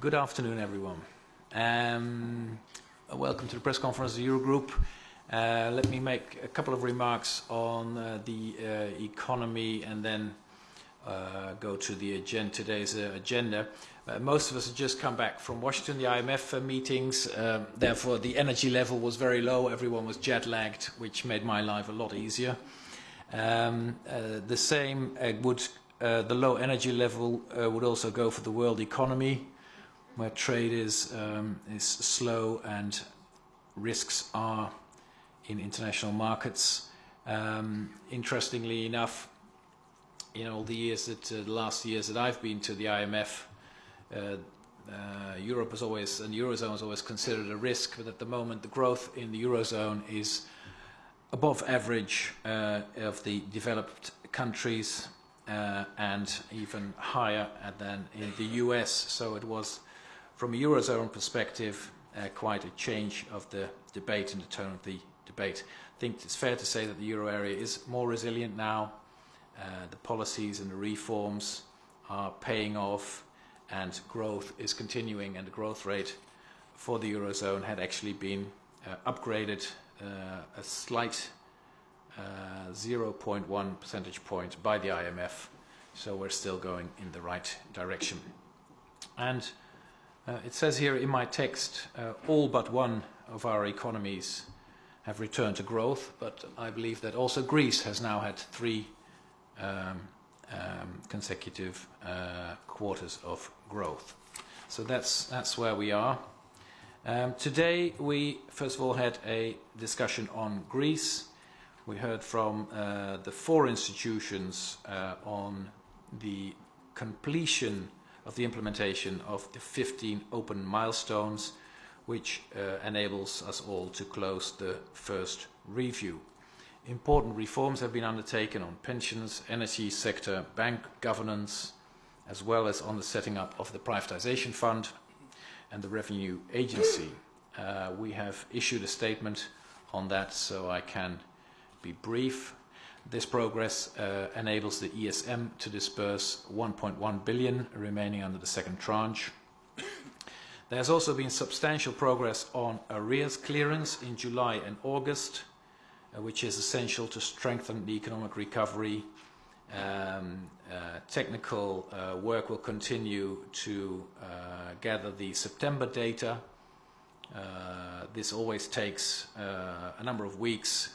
Good afternoon, everyone. Um, welcome to the press conference of the Eurogroup. Uh, let me make a couple of remarks on uh, the uh, economy and then uh, go to the agenda, today's uh, agenda. Uh, most of us have just come back from Washington, the IMF meetings. Um, therefore, the energy level was very low. Everyone was jet lagged, which made my life a lot easier. Um, the same would the low energy level would also go for the world economy, where trade is um, is slow and risks are in international markets. Um, interestingly enough, in all the years that uh, the last years that I've been to the IMF, uh, uh, Europe is always and the eurozone is always considered a risk, but at the moment the growth in the eurozone is above average uh, of the developed countries uh, and even higher than in the US. So it was, from a eurozone perspective, uh, quite a change of the debate and the tone of the debate. I think it's fair to say that the euro area is more resilient now. Uh, the policies and the reforms are paying off and growth is continuing and the growth rate for the eurozone had actually been uh, upgraded uh, a slight uh, 0.1 percentage point by the IMF so we're still going in the right direction and uh, it says here in my text uh, all but one of our economies have returned to growth, but I believe that also Greece has now had three um, um, consecutive uh, quarters of growth. So that's, that's where we are. Um, today we first of all had a discussion on Greece. We heard from uh, the four institutions uh, on the completion of the implementation of the 15 open milestones which uh, enables us all to close the first review. Important reforms have been undertaken on pensions, energy sector, bank governance, as well as on the setting up of the privatization fund and the revenue agency. Uh, we have issued a statement on that, so I can be brief. This progress uh, enables the ESM to disburse 1.1 billion remaining under the second tranche there has also been substantial progress on arrears clearance in July and August, uh, which is essential to strengthen the economic recovery. Um, uh, technical uh, work will continue to uh, gather the September data. Uh, this always takes uh, a number of weeks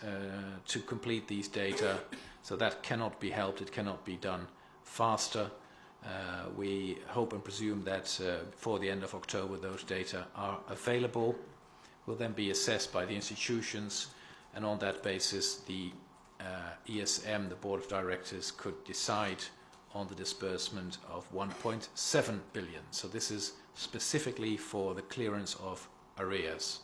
to complete these data, so that cannot be helped, it cannot be done faster. Uh, we hope and presume that uh, before the end of October those data are available, will then be assessed by the institutions and on that basis the uh, ESM, the Board of Directors, could decide on the disbursement of 1.7 billion. So this is specifically for the clearance of arrears.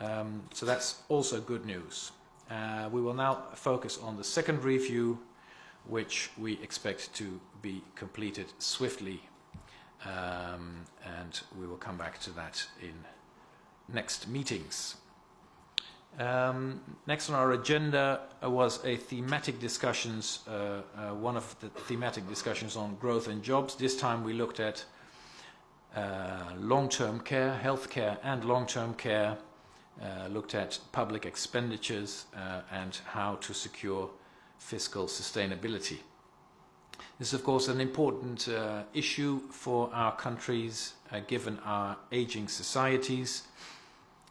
Um, so that's also good news. Uh, we will now focus on the second review which we expect to be completed swiftly um, and we will come back to that in next meetings. Um, next on our agenda was a thematic discussions, uh, uh, one of the thematic discussions on growth and jobs. This time we looked at uh, long-term care, healthcare and long-term care, uh, looked at public expenditures uh, and how to secure fiscal sustainability. This is, of course, an important uh, issue for our countries, uh, given our aging societies,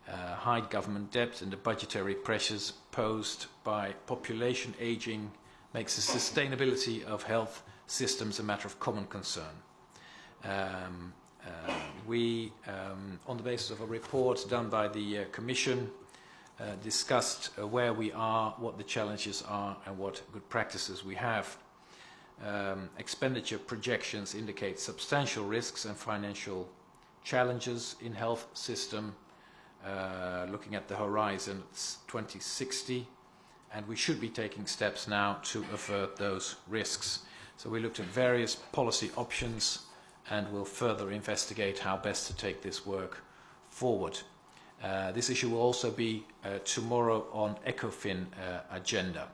high government debt and the budgetary pressures posed by population aging makes the sustainability of health systems a matter of common concern. Um, we, um, on the basis of a report done by the uh, Commission, uh, discussed uh, where we are, what the challenges are, and what good practices we have. Um, expenditure projections indicate substantial risks and financial challenges in health system, uh, looking at the horizon 2060, and we should be taking steps now to avert those risks. So we looked at various policy options and will further investigate how best to take this work forward. Uh, this issue will also be uh, tomorrow on ECOFIN uh, agenda.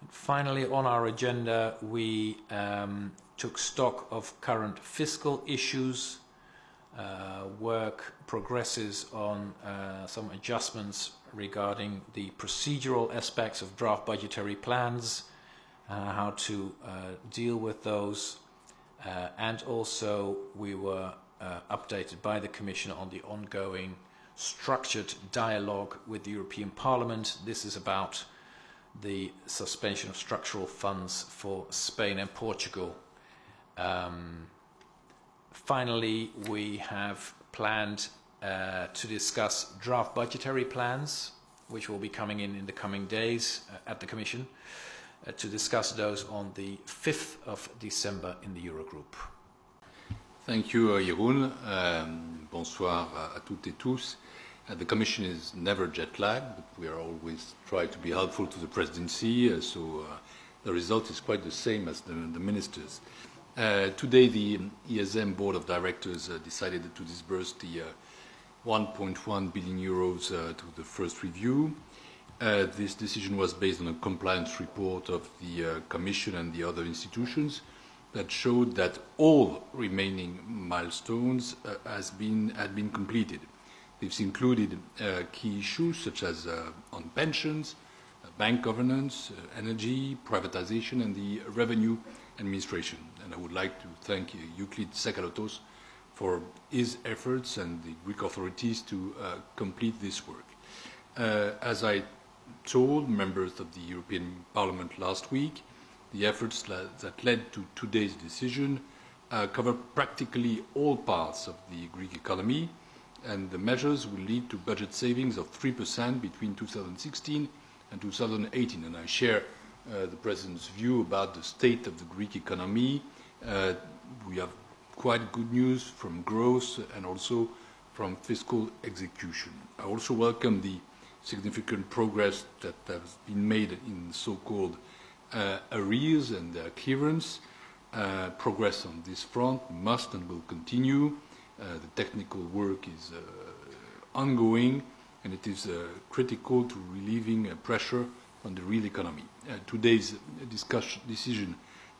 And finally, on our agenda, we um, took stock of current fiscal issues. Uh, work progresses on uh, some adjustments regarding the procedural aspects of draft budgetary plans, uh, how to deal with those, uh, and also we were uh, updated by the Commission on the ongoing structured dialogue with the European Parliament. This is about the suspension of structural funds for Spain and Portugal. Um, finally, we have planned uh, to discuss draft budgetary plans, which will be coming in in the coming days uh, at the Commission, to discuss those on the 5th of December in the Eurogroup. Thank you, uh, Jeroen. Um, bonsoir à toutes et tous. Uh, the Commission is never jet lagged, but we are always trying to be helpful to the Presidency, uh, so uh, the result is quite the same as the, the Ministers. Uh, today, the ESM Board of Directors uh, decided to disburse the 1.1 uh, billion euros to the first review. This decision was based on a compliance report of the Commission and the other institutions that showed that all remaining milestones has been, had been completed. This included uh, key issues such as uh, on pensions, uh, bank governance, uh, energy, privatization, and the revenue administration. And I would like to thank uh, Euclid Tsakalotos for his efforts and the Greek authorities to uh, complete this work. as I told members of the European Parliament last week, the efforts that led to today's decision cover practically all parts of the Greek economy, and the measures will lead to budget savings of 3% between 2016 and 2018. And I share uh, the President's view about the state of the Greek economy. Uh, we have quite good news from growth and also from fiscal execution. I also welcome the significant progress that has been made in so-called uh, arrears and uh, clearance. Uh, progress on this front must and will continue uh, the technical work is uh, ongoing and it is uh, critical to relieving pressure on the real economy. today's decision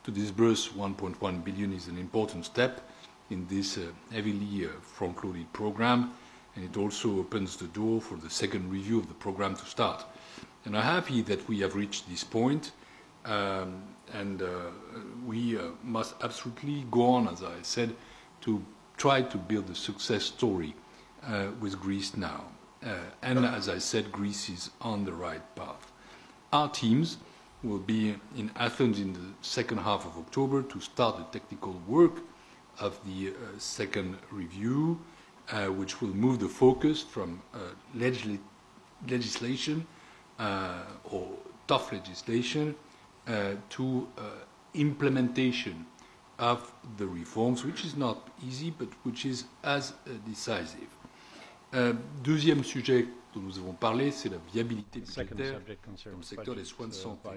to disburse 1.1 billion is an important step in this heavily front-loaded programme and it also opens the door for the second review of the programme to start. And I'm happy that we have reached this point, um, and uh, we uh, must absolutely go on, as I said, to try to build a success story uh, with Greece now. Uh, and as I said, Greece is on the right path. Our teams will be in Athens in the second half of October to start the technical work of the uh, second review, which will move the focus from uh, legisl legislation uh, or tough legislation to implementation of the reforms, which is not easy, but which is as uh, decisive. Euh, deuxième sujet dont nous avons parlé, c'est la viabilité budgétaire dans le secteur des soins de santé.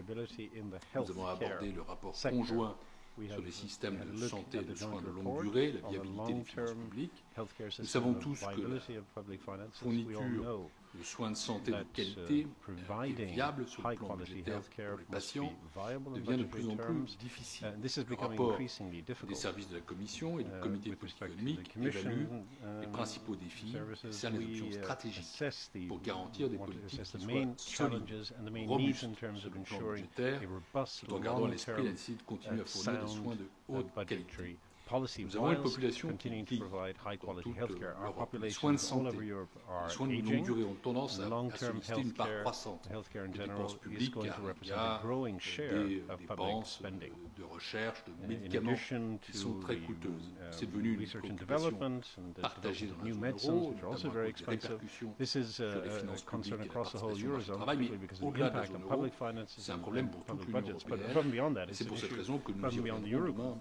Nous avons abordé le rapport conjoint sur les systèmes de santé et de soins de longue durée, la viabilité des finances publiques. Nous savons tous que la fourniture le soin de santé de qualité et viable sur le plan budgétaire pour les patients devient de plus en plus difficile. Le rapport des services de la Commission et du uh, comité de politique économique évalue les um, principaux défis et cerne les options uh, stratégiques pour garantir des politiques qui soient solides, robustes sur le plan budgétaire, tout en gardant à l'esprit la nécessité de continuer à uh, fournir des soins de haute qualité. Nous avons une population qui dans toute l'Europe. Les soins de santé, les soins de longue durée ont tendance à, à solliciter une part croissante. des dépenses publiques car il y a des dépenses de recherche, de médicaments qui sont très coûteuses. Um, C'est devenu une préoccupation partagée dans la zone euro, notamment à cause des répercussions This is sur les finances publiques et la participation au marché du travail, mais au-delà de la zone euro, c'est un problème pour toute l'Union européenne. C'est pour cette raison que nous demain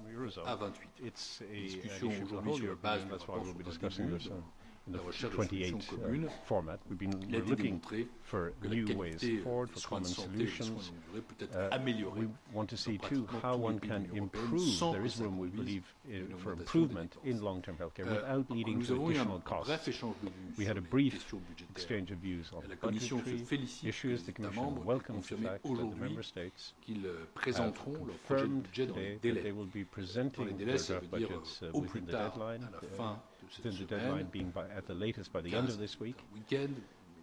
à 28 it's a, discussion aujourd'hui sur la base du rapport sur le in the la recherche de 28 solutions uh, format. We've been looking for new ways forward, for common santé et des soins solutions. de longue durée peut être Uh, we want to see too how one can de l'Union européenne improve. There is room, we believe, uh, for improvement in long-term healthcare Euh, without leading to additional costs. bref échange de vues We had a brief exchange of views on budgetary issues. The Commission welcomes the fact that the Member States euh, have présenteront leur projet de confirmed budget dans les today that they will be presenting their draft budgets euh, uh, within the deadline, à la uh, fin de cette within the deadline semaine, being by, at the latest by the end of 15, this week. un week-end.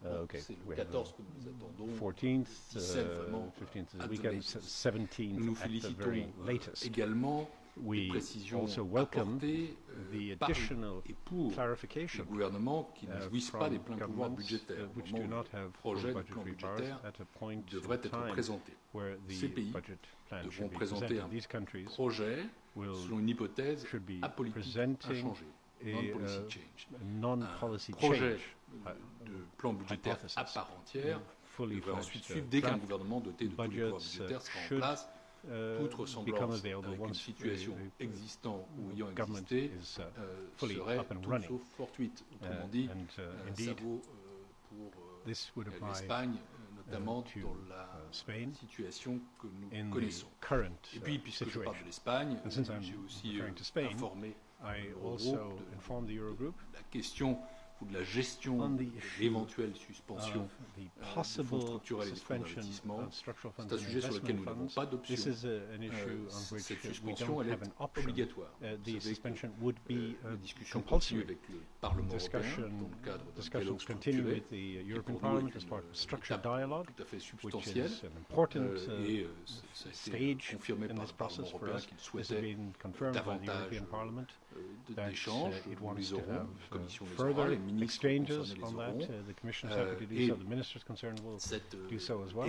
Uh, Bon, okay, C'est le we have 14 que nous attendons. 14th, 17 uh, vraiment, 15th is at the the weekend, latest. 17th Nous nous at the very félicitons euh, latest. également des We précisions also welcome apportées the euh, par additional et pour les clarification gouvernements qui ne uh, jouissent pas from des pleins pouvoirs governments budgétaires. uh, Au which moment do où not le have full projet de plan budgetary powers budgétaire at a point devrait in être time présenté. where Ces the pays budget plan devront should be présenter presented. un These countries projet will selon une hypothèse should be apolitique, presenting inchangée, a, non-policy uh, change. a non-policy projet change, de plan budgétaire hypothesis. à part entière fully devrait ensuite fledged, suivre uh, dès qu'un draft gouvernement doté de tous les pouvoirs budgets, uh, budgétaires sera en should, place. uh, Toute become ressemblance available avec une once situation the- the existant ou ayant government existé is uh, euh, fully serait up and tout running. sauf fortuite. Autrement Uh, dit, and uh, euh, ça indeed, vaut euh, pour euh, this would apply l'Espagne, euh, notamment to, dans la uh, Spain situation que nous in the connaissons. current Et puis, uh, puisque je parle de situation. l'Espagne, And since I'm j'ai aussi referring euh, to Spain, informé I au also groupe de- informed the Eurogroup la question ou de la gestion On the de issue l'éventuelle of suspension the des fonds possible structurels et des fonds suspension d'investissement. of structural funds C'est un and sujet sur lequel investment nous n'avons funds. pas d'option. This is a- an issue Euh, on which cette we suspension, don't elle have est an option. obligatoire. Uh, Vous the savez que, suspension would be euh, uh, la discussion continue compulsory. avec le Parlement européen Discussion, dans le cadre d'un discussions dialogue continue structuré with the qui European pour nous Parliament est as part of une a structured étape dialogue, tout à fait which substantielle. is an important Euh, uh, et euh, ça ça a été stage in this process for us. This has been confirmed by the European Parliament euh, that uh, it wants to have uh, Commission les aura, further exchanges on that. Uh, the Commission is Euh, happy to do et so. The ministers concerned will euh, do so as well.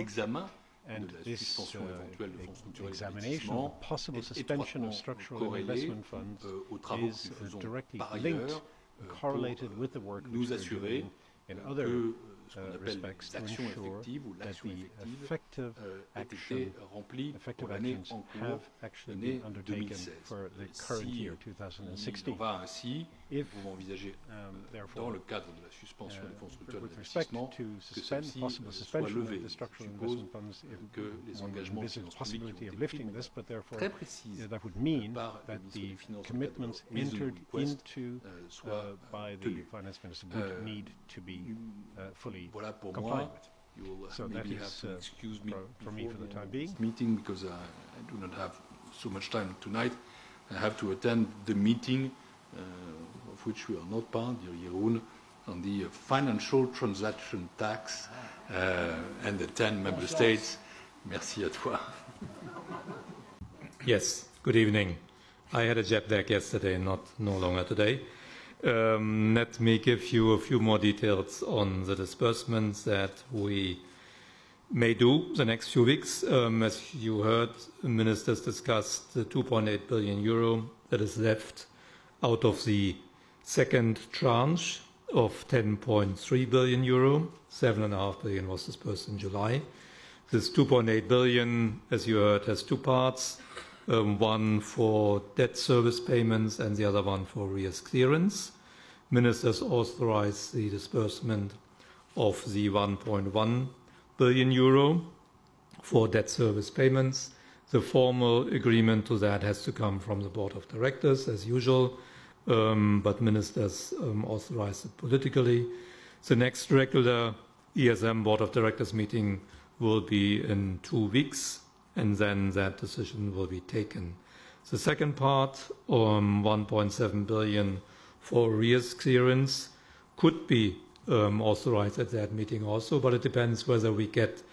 And this uh, éventuelle de fonds structurels et examination possible suspension of structural investment funds euh, is uh, directly linked, euh, correlated with the euh, work we're doing in other euh, ce qu'on appelle l'action effective ou l'action effective a euh, été remplie pour l'année en cours, l'année 2016. Si on va ainsi, If, Nous pouvons envisager um, dans therefore, le cadre de la suspension des fonds uh, structurels with respect d'investissement to que suspend celle-ci possible euh, soit suspension levée. of the structural Je suppose investment funds, if que les one engagements de envisages finances publiques qui ont possibility été of pris lifting de this, but therefore très précise uh, that would mean par le that ministre the des Finances dans le cadre de commitments leur reasonable entered request, into euh, uh, soient by the tenues. finance minister would Euh, need to be uh, fully Voilà pour compliant moi. with. You will So maybe that have is, to uh, excuse me for- for me before for the the time end of being. this meeting because I, I do not have so much time tonight. I have to attend the meeting uh, of which we are not part, dear Jeroen, on the uh, financial transaction tax uh, and the 10 member states. Merci à toi. Yes, good evening. I had a jet lag yesterday, not no longer today. Um, let me give you a few more details on the disbursements that we may do the next few weeks. Um, as you heard, ministers discussed the 2.8 billion euro that is left out of the second tranche of 10.3 billion euro. 7.5 billion was disbursed in July. This 2.8 billion, as you heard, has two parts. Um, one for debt service payments and the other one for arrears clearance. Ministers authorized the disbursement of the 1.1 billion euro for debt service payments. The formal agreement to that has to come from the board of directors, as usual, um, but ministers um, it politically. The next regular ESM board of directors meeting will be in two weeks, and then that decision will be taken. The second part, um, 1.7 billion for arrears clearance, could be um, authorized at that meeting also, but it depends whether we get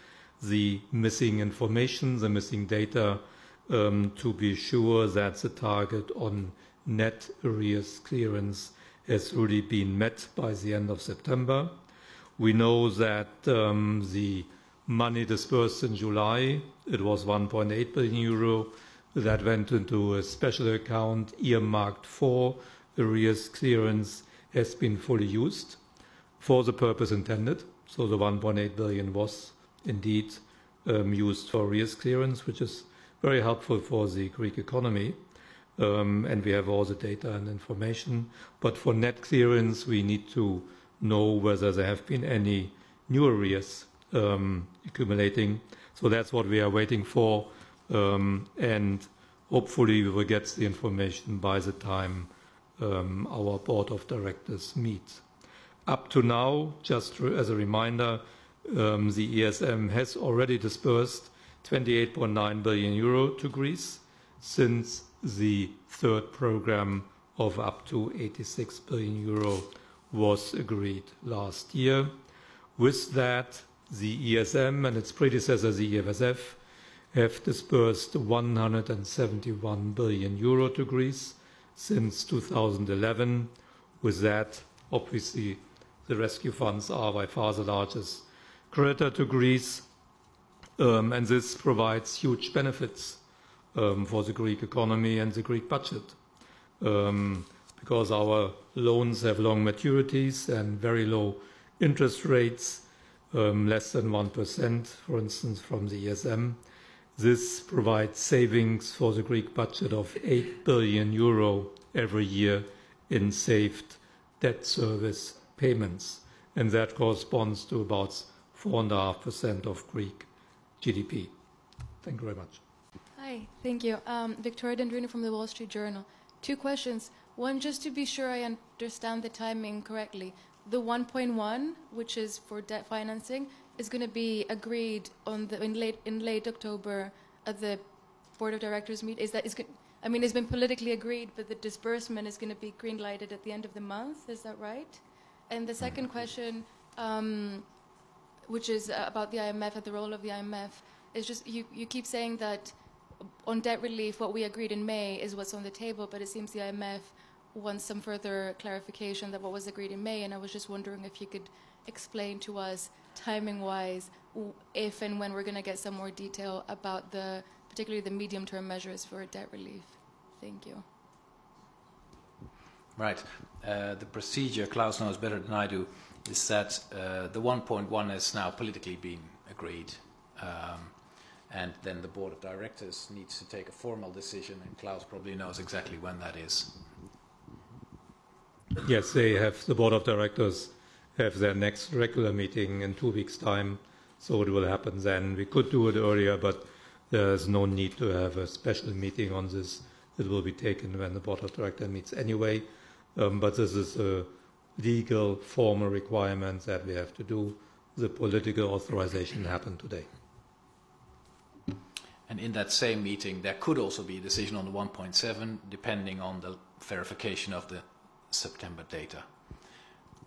the missing information, the missing data, um, to be sure that the target on net arrears clearance has really been met by the end of September. We know that um, the money disbursed in July, it was 1.8 billion euro, that went into a special account earmarked for arrears clearance has been fully used for the purpose intended. So the 1.8 billion was indeed um, used for arrears clearance, which is very helpful for the Greek economy. Um, and we have all the data and information. But for net clearance, we need to know whether there have been any new arrears um, accumulating. So that's what we are waiting for, um, and hopefully we will get the information by the time um, our board of directors meets. Up to now, just as a reminder, um, the ESM has already disbursed 28.9 billion euro to Greece since the third program of up to 86 billion euro was agreed last year. With that, the ESM and its predecessor, the EFSF, have disbursed 171 billion euro to Greece since 2011. With that, obviously, the rescue funds are by far the largest creditor to Greece, um, and this provides huge benefits um, for the Greek economy and the Greek budget. Um, because our loans have long maturities and very low interest rates, um, less than 1%, for instance, from the ESM. This provides savings for the Greek budget of 8 billion euro every year in saved debt service payments, and that corresponds to about 4.5% of Greek GDP. Thank you very much. Hi, thank you. Um, Victoria Dendrinou from the Wall Street Journal. Two questions. One, just to be sure I understand the timing correctly. The 1.1, which is for debt financing, is going to be agreed on the, in late in late October at the board of directors meet. Is that is I mean, it's been politically agreed, but the disbursement is going to be green lighted at the end of the month. Is that right? And the second question, um, which is about the IMF and the role of the IMF, is just you, you keep saying that on debt relief, what we agreed in May is what's on the table, but it seems the IMF wants some further clarification that what was agreed in May, and I was just wondering if you could explain to us, timing-wise, if and when we're going to get some more detail about the, particularly the medium-term measures for debt relief. Thank you. Right. Uh, the procedure, Klaus knows better than I do, is that uh, the 1.1 has now politically been agreed. Um, and then the board of directors needs to take a formal decision, and Klaus probably knows exactly when that is. Yes, they have, the board of directors have their next regular meeting in two weeks' time, so it will happen then. We could do it earlier, but there's no need to have a special meeting on this. It will be taken when the board of directors meets anyway. Um, but this is a legal, formal requirement that we have to do. The political authorization happened today. And in that same meeting, there could also be a decision on the 1.7, depending on the verification of the September data,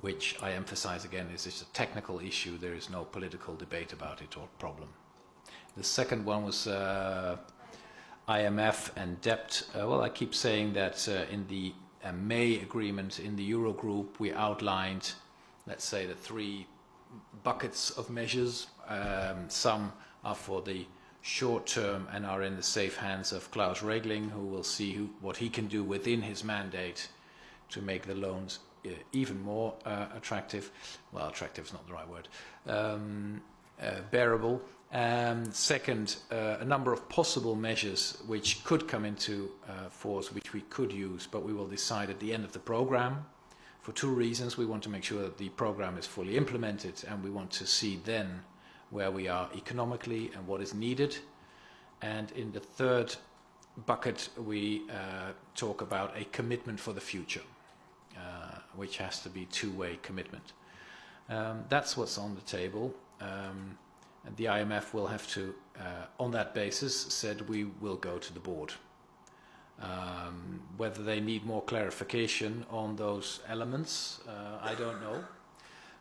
which I emphasize again is just a technical issue. There is no political debate about it or problem. The second one was uh, IMF and debt. Uh, well, I keep saying that uh, in the uh, May agreement in the Eurogroup, we outlined, let's say, the three buckets of measures. Um, some are for the short term and are in the safe hands of Klaus Regling, who will see who, what he can do within his mandate to make the loans uh, even more uh, attractive. Well, attractive is not the right word. Um, uh, bearable. Um, second, uh, a number of possible measures which could come into uh, force, which we could use, but we will decide at the end of the program. For two reasons, we want to make sure that the program is fully implemented, and we want to see then where we are economically and what is needed. And in the third bucket, we uh, talk about a commitment for the future, uh, which has to be two-way commitment. Um, that's what's on the table. Um, and the IMF will have to, uh, on that basis, said we will go to the board. Um, whether they need more clarification on those elements, uh, I don't know.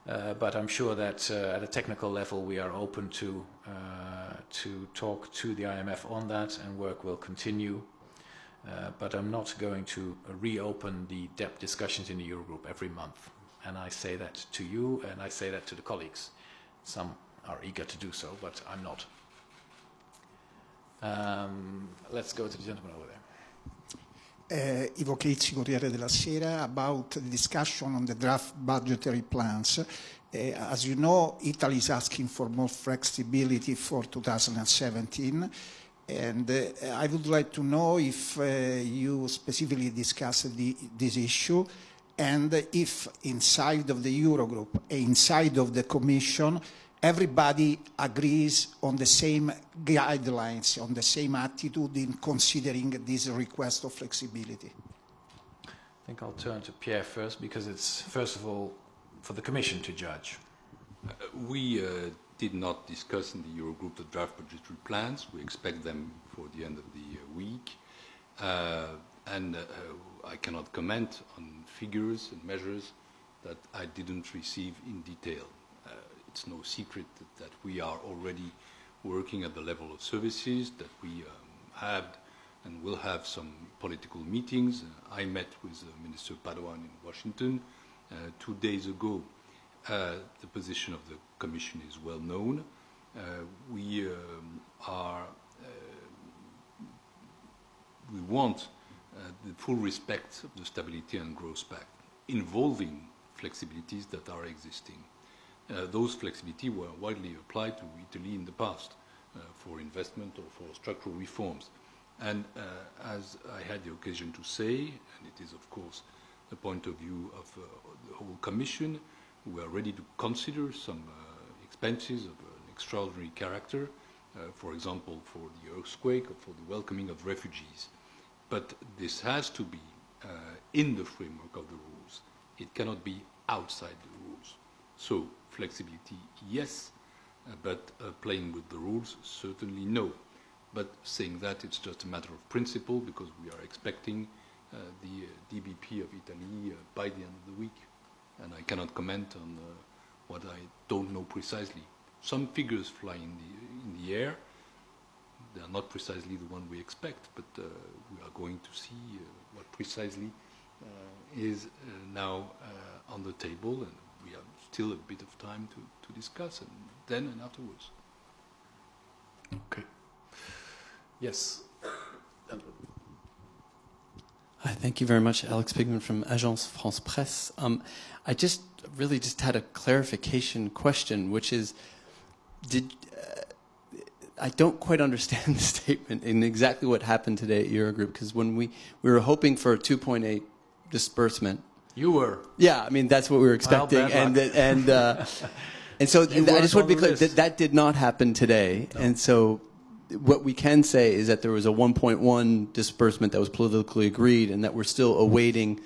Uh, but I'm sure that uh, at a technical level we are open to uh, to talk to the IMF on that and work will continue. Uh, but I'm not going to reopen the debt discussions in the Eurogroup every month. And I say that to you and I say that to the colleagues. Some are eager to do so, but I'm not. Um, let's go to the gentleman over there. Ivo Caizzi, Corriere della Sera, about the discussion on the draft budgetary plans. Uh, as you know, Italy is asking for more flexibility for 2017. And uh, I would like to know if uh, you specifically discussed the, this issue and if inside of the Eurogroup, inside of the Commission, everybody agrees on the same guidelines, on the same attitude in considering this request of flexibility. I think I'll turn to Pierre first because it's, first of all, for the Commission to judge. Uh, we uh, did not discuss in the Eurogroup the draft budgetary plans. We expect them for the end of the uh, week. Uh, and uh, I cannot comment on figures and measures that I didn't receive in detail. Uh, it's no secret that, that, we are already working at the level of services, that we um, have and will have some political meetings. Uh, I met with Minister Padoan in Washington two days ago uh, the position of the Commission is well known. Uh, we um, are uh, we want the full respect of the Stability and Growth Pact, involving flexibilities that are existing. Uh, those flexibility were widely applied to Italy in the past uh, for investment or for structural reforms. And uh, as I had the occasion to say, and it is of course the point of view of the whole Commission, we are ready to consider some uh, expenses of an extraordinary character, uh, for example, for the earthquake or for the welcoming of refugees. But this has to be uh, in the framework of the rules. It cannot be outside the rules. So flexibility, yes, uh, but uh, playing with the rules, certainly no. But saying that, it's just a matter of principle because we are expecting uh, the DBP of Italy by the end of the week and I cannot comment on what I don't know precisely. Some figures fly in the, in the air. They are not precisely the one we expect, but uh, we are going to see uh, what precisely uh, is now on the table, and we have still a bit of time to, to discuss, and then and afterwards. Okay. Yes. Hi, thank you very much. Alex Pigman from Agence France Presse. Um, I just really just had a clarification question, which is, did uh, I don't quite understand the statement in exactly what happened today at Eurogroup because when we we were hoping for a 2.8 disbursement. You were. Yeah, I mean that's what we were expecting, and and uh, and so I just want to be clear that that did not happen today, no. and so what we can say is that there was a 1.1 disbursement that was politically agreed and that we're still awaiting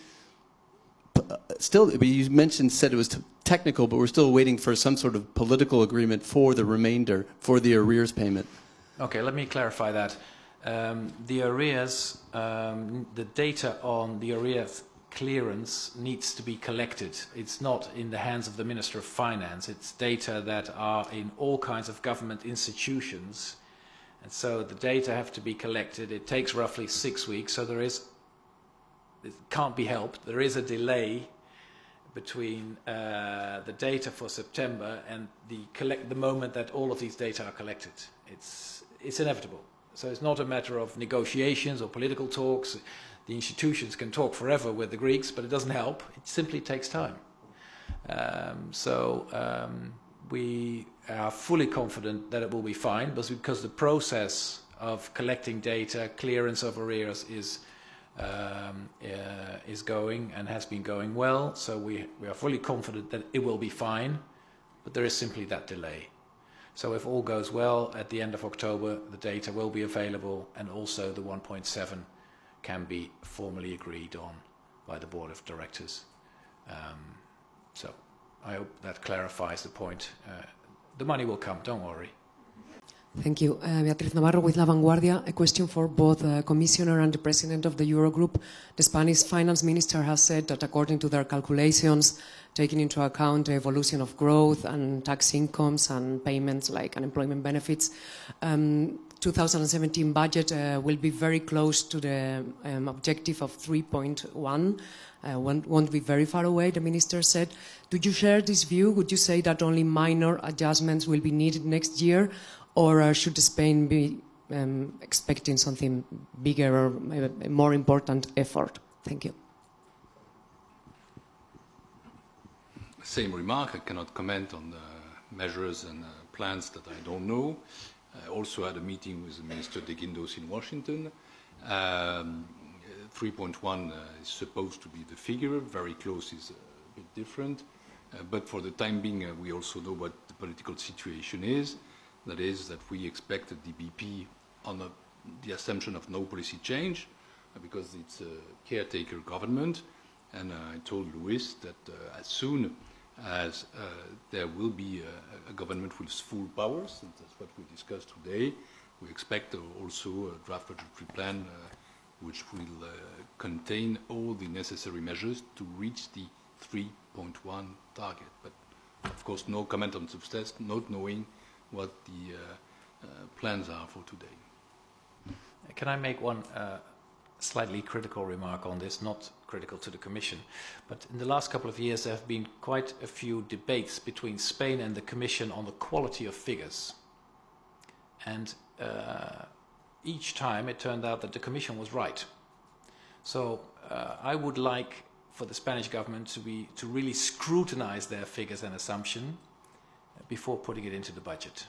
uh, still you mentioned said it was technical but we're still waiting for some sort of political agreement for the remainder for the arrears payment okay let me clarify that um, the arrears um, the data on the arrears clearance needs to be collected. It's not in the hands of the Minister of Finance. It's data that are in all kinds of government institutions and so the data have to be collected. It takes roughly six weeks, so there is, it can't be helped. There is a delay between uh, the data for September and the, collect, the moment that all of these data are collected. It's, it's inevitable. So it's not a matter of negotiations or political talks. The institutions can talk forever with the Greeks, but it doesn't help. It simply takes time. Um, so um, we are fully confident that it will be fine, but because the process of collecting data, clearance of arrears is um, uh, is going and has been going well. So we we are fully confident that it will be fine, but there is simply that delay. So if all goes well, at the end of October, the data will be available, and also the 1.7 can be formally agreed on by the board of directors. Um, so I hope that clarifies the point. Uh, the money will come, don't worry. Thank you. Uh, Beatriz Navarro with La Vanguardia. A question for both the uh, Commissioner and the President of the Eurogroup. The Spanish Finance Minister has said that according to their calculations, taking into account the evolution of growth and tax incomes and payments like unemployment benefits, um, 2017 budget uh, will be very close to the um, objective of 3.1 uh, won't, won't, be very far away, the minister said. Do you share this view? Would you say that only minor adjustments will be needed next year? Or uh, should Spain be um, expecting something bigger or a more important effort? Thank you. Same remark. I cannot comment on the measures and uh, plans that I don't know. I also had a meeting with Minister de Guindos in Washington. Um, 3.1 uh, is supposed to be the figure. Very close is a bit different. Uh, but for the time being, uh, we also know what the political situation is. That is that we expect a DBP on a, the assumption of no policy change uh, because it's a caretaker government. And uh, I told Luis that uh, as soon as uh, there will be a, a government with full powers, and that's what we discussed today, we expect also a draft budgetary plan which will contain all the necessary measures to reach the 3.1 target. But of course, no comment on substance, not knowing what the uh, uh, plans are for today. Can I make one uh, slightly critical remark on this, not critical to the Commission, but in the last couple of years there have been quite a few debates between Spain and the Commission on the quality of figures. And uh, each time it turned out that the Commission was right. So uh, I would like for the Spanish government to, be, to really scrutinize their figures and assumption before putting it into the budget.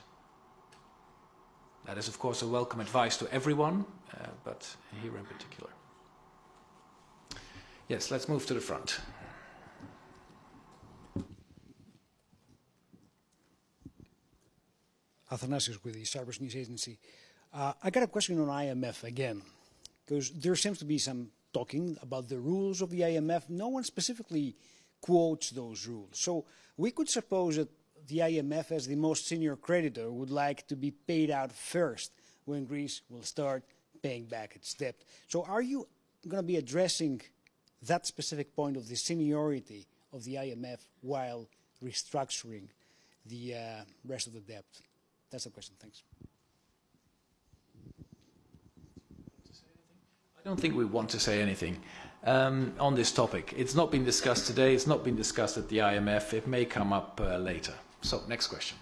That is, of course, a welcome advice to everyone, uh, but here in particular. Yes, let's move to the front. Athanasios with the Cyprus News Agency. Uh, I got a question on IMF again, because there seems to be some talking about the rules of the IMF. No one specifically quotes those rules. So we could suppose that the IMF, as the most senior creditor, would like to be paid out first when Greece will start paying back its debt. So are you going to be addressing that specific point of the seniority of the IMF while restructuring the uh, rest of the debt? That's the question. Thanks. I don't think we want to say anything um, on this topic. It's not been discussed today. It's not been discussed at the IMF. It may come up uh, later. So, next question.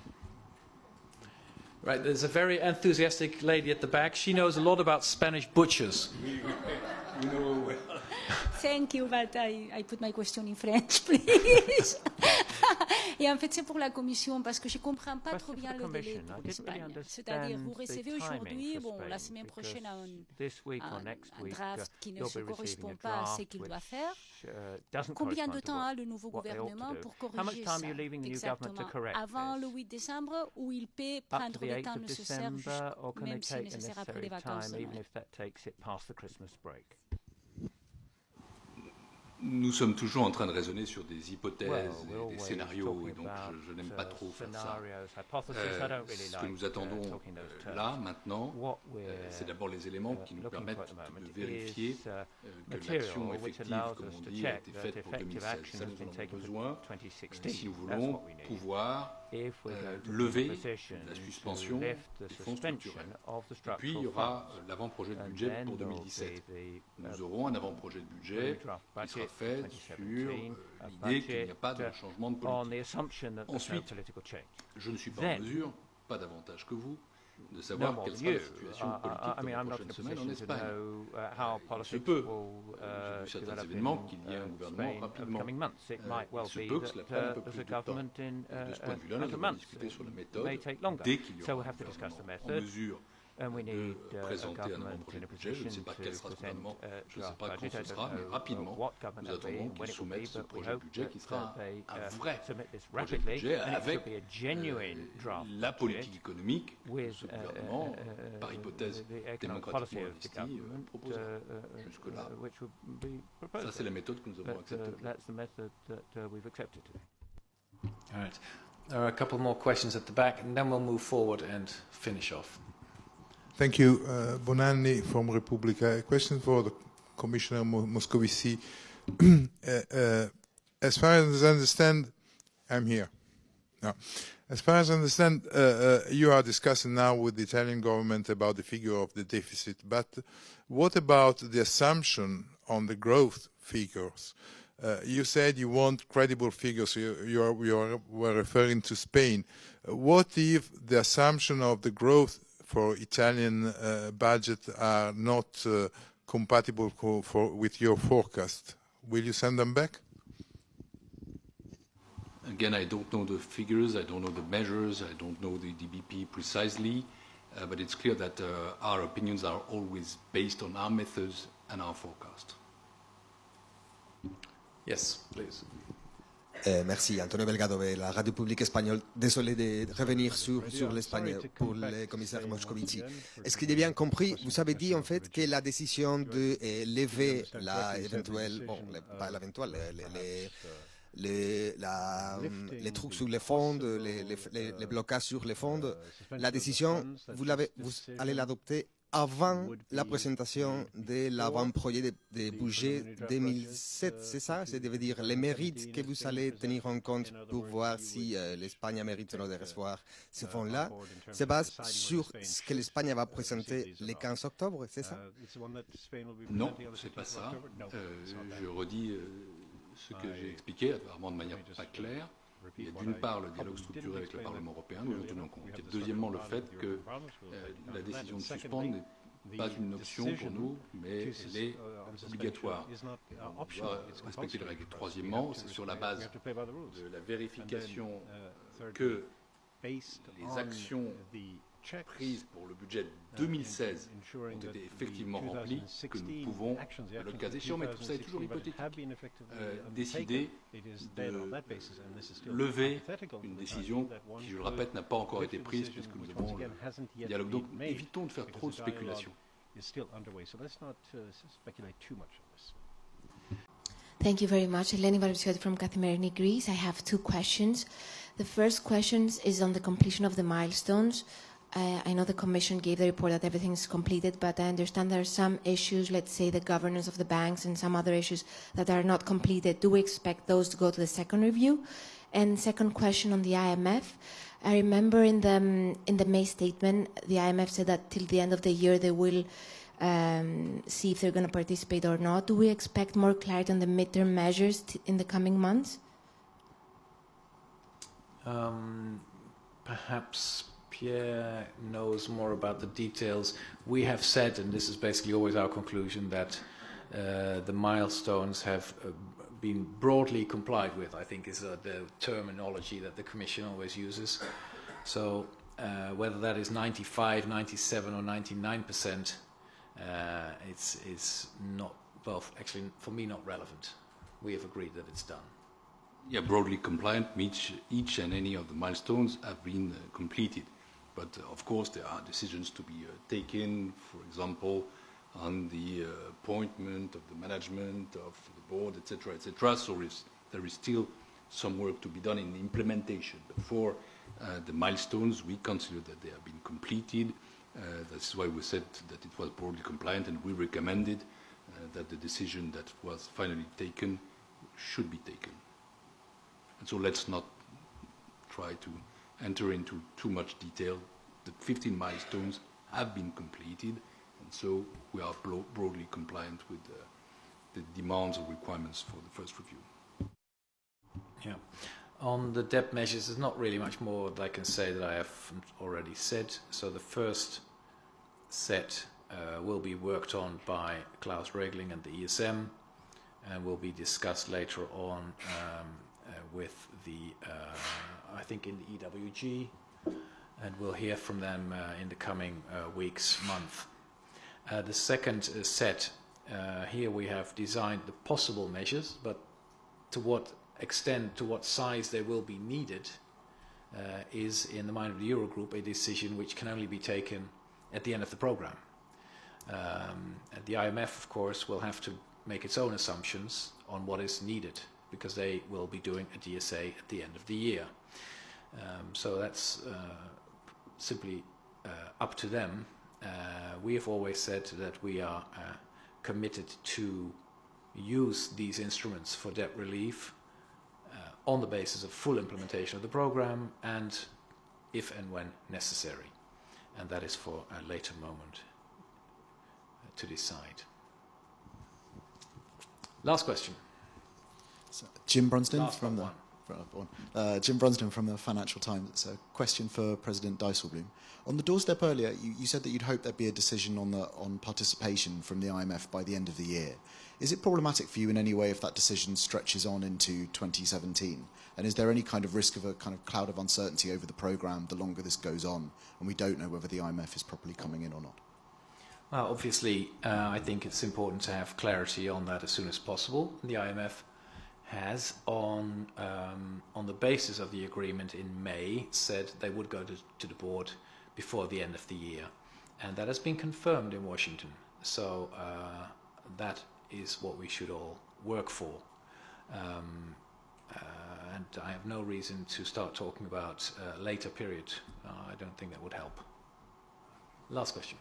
Right, there's a very enthusiastic lady at the back. She knows a lot about Spanish butchers. you know Thank you, but I, I put my question in French, please. Et en fait, c'est pour la Commission, parce que je ne comprends pas trop bien le délai pour l'Espagne. C'est-à-dire, vous recevez aujourd'hui, bon, la semaine prochaine, un, un, un draft qui ne se correspond pas à ce qu'il doit faire. Combien de temps a le nouveau gouvernement pour corriger ça exactement? Avant le 8 décembre, ou il peut prendre le temps nécessaire, même si nécessaire après les vacances nous sommes toujours en train de raisonner sur des hypothèses et des scénarios, et donc je, je n'aime pas trop faire ça. Euh, ce que nous attendons euh, là, maintenant, euh, c'est d'abord les éléments qui nous permettent de vérifier uh, que l'action effective, comme on dit, a été faite pour 2016. Ça, nous en avons besoin. Si nous voulons pouvoir euh, lever la suspension des fonds. Et puis, il y aura l'avant-projet de budget pour 2017. Nous aurons un avant-projet de budget qui sera fait sur l'idée qu'il n'y a pas de changement de politique. Ensuite, je ne suis pas en mesure, pas davantage que vous, de savoir quelle sera la situation uh, politique uh, I mean, dans les prochaines semaines en Espagne. Uh, Il se peut, uh, vu certains événements, qu'il y ait un gouvernement rapidement. Euh, il se peut que cela prenne un peu plus de temps. Et de ce point de vue-là, nous allons discuter sur la méthode dès qu'il y aura un gouvernement en mesure And we need uh, présenter un projet de budget. Je ne sais pas quel sera ce gouvernement, je ne sais pas quand ce sera, mais rapidement, nous attendons qu'il soumette ce projet de budget qui sera un vrai projet de budget avec la politique économique que ce gouvernement, par hypothèse démocratiquement investie, proposera. Jusque-là, ça c'est la méthode que nous avons acceptée. All right. There are a couple more questions at the back, and then we'll move forward and finish off. Thank you. Uh, Bonanni from Repubblica. A question for the Commissioner Moscovici. uh, uh, as far as I understand, I'm here. No. As far as I understand, uh, uh, you are discussing now with the Italian government about the figure of the deficit, but what about the assumption on the growth figures? Uh, you said you want credible figures. You, you, are, you are, were referring to Spain. what if the assumption of the growth for Italian uh, budget are not uh, compatible for, with your forecast. Will you send them back? Again, I don't know the figures, I don't know the measures, I don't know the DBP precisely. uh, but it's clear that uh, our opinions are always based on our methods and our forecast. Yes, please. Euh, merci, Antonio Belgado de la radio publique espagnole. Désolé de revenir sur, sur l'Espagne pour le commissaire Moscovici. Est-ce que j'ai bien compris Vous avez dit en fait que la décision de euh, lever la bon, pas l'éventuelle, les, trucs sur les fonds, les, blocages sur les fonds, la décision, vous, vous allez l'adopter avant la présentation de l'avant-projet de, de, budget 2007, c'est ça? C'est veut dire les mérites que vous allez tenir en compte pour voir si euh, l'Espagne mérite de recevoir ces fonds-là, se base sur ce que l'Espagne va présenter le 15 octobre, c'est ça? Non, c'est pas ça. Euh, je redis euh, ce que j'ai expliqué, apparemment de manière pas claire. Il y a d'une part le dialogue structuré avec le Parlement européen, nous en tenons compte. Et deuxièmement le fait que euh, la décision de suspendre n'est pas une option pour nous, mais elle est obligatoire. On doit respecter les règles. Troisièmement, c'est sur la base de la vérification que les actions prises pour le budget 2016 ont été effectivement remplies, que nous pouvons, le cas échéant, mais tout ça est toujours hypothétique, euh, décider de lever une décision qui, je le répète, n'a pas encore été prise puisque nous avons le dialogue. Donc évitons de faire trop de spéculation. Thank you very much. Eleni Varvisioti from Kathimerini Greece. I have two questions. The first question is on the completion of the milestones. I know the Commission gave the report that everything is completed, but I understand there are some issues, let's say the governance of the banks and some other issues that are not completed. Do we expect those to go to the second review? And second question on the IMF. I remember in the, um, in the May statement, the IMF said that till the end of the year they will um, see if they're going to participate or not. Do we expect more clarity on the midterm measures in the coming months? Um, perhaps Pierre knows more about the details. We have said, and this is basically always our conclusion, that uh, the milestones have uh, been broadly complied with, I think is uh, the terminology that the Commission always uses. So uh, whether that is 95, 97 or 99 percent, uh, it's, it's not, well, actually for me not relevant. We have agreed that it's done. Yeah, broadly compliant means each and any of the milestones have been uh, completed. But uh, of course, there are decisions to be uh, taken, for example, on the uh, appointment of the management of the board, etc., etc. So there is still some work to be done in implementation. But for the milestones, we consider that they have been completed. That's why we said that it was broadly compliant, and we recommended that the decision that was finally taken should be taken. And so let's not try to enter into too much detail. The 15 milestones have been completed, and so we are broadly compliant with uh, the demands or requirements for the first review. Yeah. On the debt measures, there's not really much more that I can say that I have already said. So the first set uh, will be worked on by Klaus Regling and the ESM and will be discussed later on um, uh, with the uh, I think, in the EWG, and we'll hear from them uh, in the coming uh, weeks, month. Uh, the second uh, set, uh, here we have designed the possible measures, but to what extent, to what size they will be needed, is in the mind of the Eurogroup a decision which can only be taken at the end of the program. Um, the IMF, of course, will have to make its own assumptions on what is needed because they will be doing a DSA at the end of the year. Um, so that's uh, simply uh, up to them. Uh, we have always said that we are uh, committed to use these instruments for debt relief uh, on the basis of full implementation of the program and if and when necessary. And that is for a later moment to decide. Last question. So, Jim Brunsden from the Uh, Jim Brunsden from the Financial Times. It's a question for President Dijsselbloem. On the doorstep earlier, you, you said that you'd hope there'd be a decision on, the, on participation from the IMF by the end of the year. Is it problematic for you in any way if that decision stretches on into 2017? And is there any kind of risk of a kind of cloud of uncertainty over the programme the longer this goes on and we don't know whether the IMF is properly coming in or not? Well, obviously, uh, I think it's important to have clarity on that as soon as possible. The IMF has, on um, on the basis of the agreement in May, said they would go to, to the board before the end of the year, and that has been confirmed in Washington. So uh, that is what we should all work for. Um, uh, and I have no reason to start talking about a later period. Uh, I don't think that would help. Last question.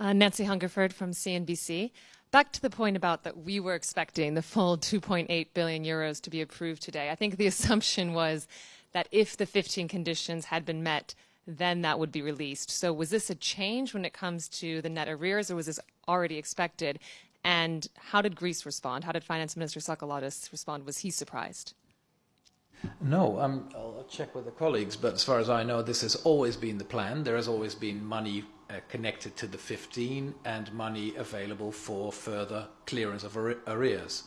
Uh, Nancy Hungerford from CNBC. Back to the point about that we were expecting the full 2.8 billion euros to be approved today. I think the assumption was that if the 15 conditions had been met, then that would be released. So was this a change when it comes to the net arrears, or was this already expected? And how did Greece respond? How did Finance Minister Tsakalotos respond? Was he surprised? No, um, I'll check with the colleagues, but as far as I know, this has always been the plan. There has always been money connected to the 15 and money available for further clearance of arrears.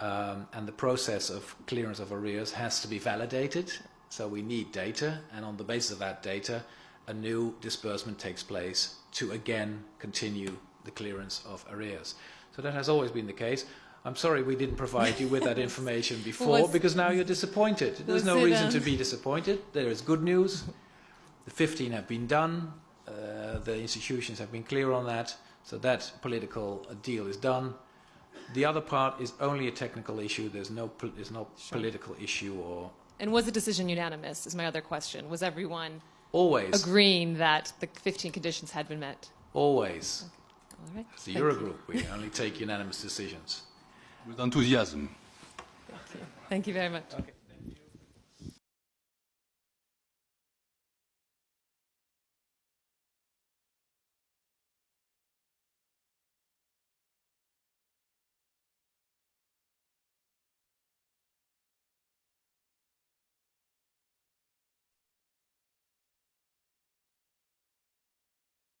Um, and the process of clearance of arrears has to be validated, so we need data, and on the basis of that data, a new disbursement takes place to again continue the clearance of arrears. So that has always been the case. I'm sorry we didn't provide you with that information before was, because now you're disappointed. There's no reason to be disappointed. There is good news. The 15 have been done. Uh, the institutions have been clear on that. So that political deal is done. The other part is only a technical issue. There's no, there's no sure. political issue or. And was the decision unanimous? Is my other question. Was everyone always agreeing that the 15 conditions had been met? Always. Okay. All right. As the Eurogroup, we only take unanimous decisions. with enthusiasm. Thank you. Thank you very much. Okay.